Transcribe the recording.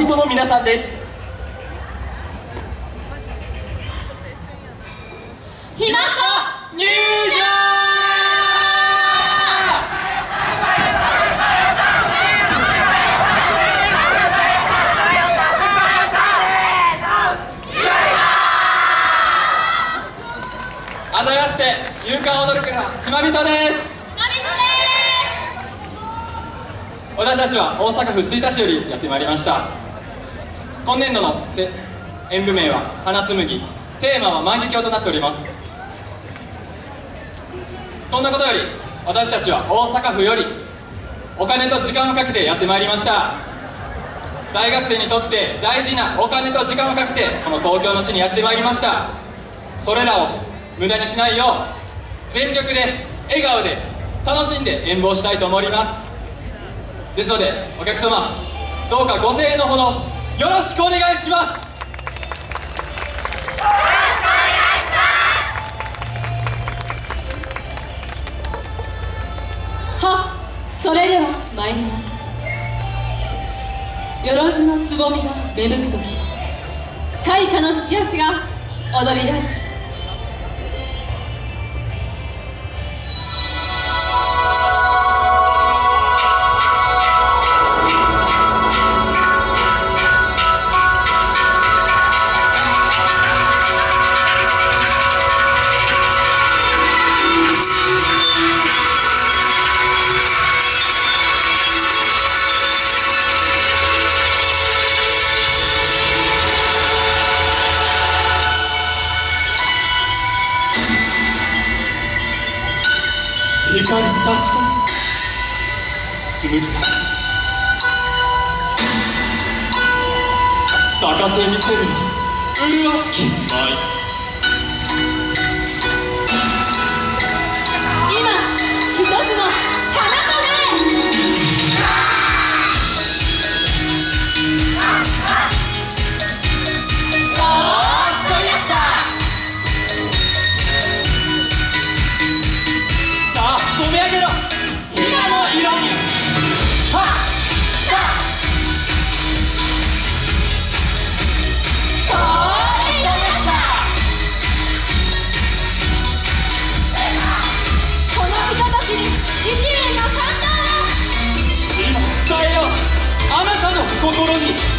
人の皆さんです。ひまこ！入場あざまして勇敢踊るからひま人です。私たちは大阪府吹田市よりやってまいりました今年度の演舞名は「花紡ぎ」テーマは万華鏡となっております。そんなことより私たちは大阪府よりお金と時間をかけてやってまいりました。大学生にとって大事なお金と時間をかけてこの東京の地にやってまいりました。それらを無駄にしないよう全力で笑顔で楽しんで演舞をしたいと思います。ですのでお客様どうかご声援のほどよろしくお願いします。はそれでは参ります。よろずのつぼみが芽吹く時開花の引き足が踊り出す。光差し込み。紡ぎが咲かせ見せるの。麗しき。舞心に。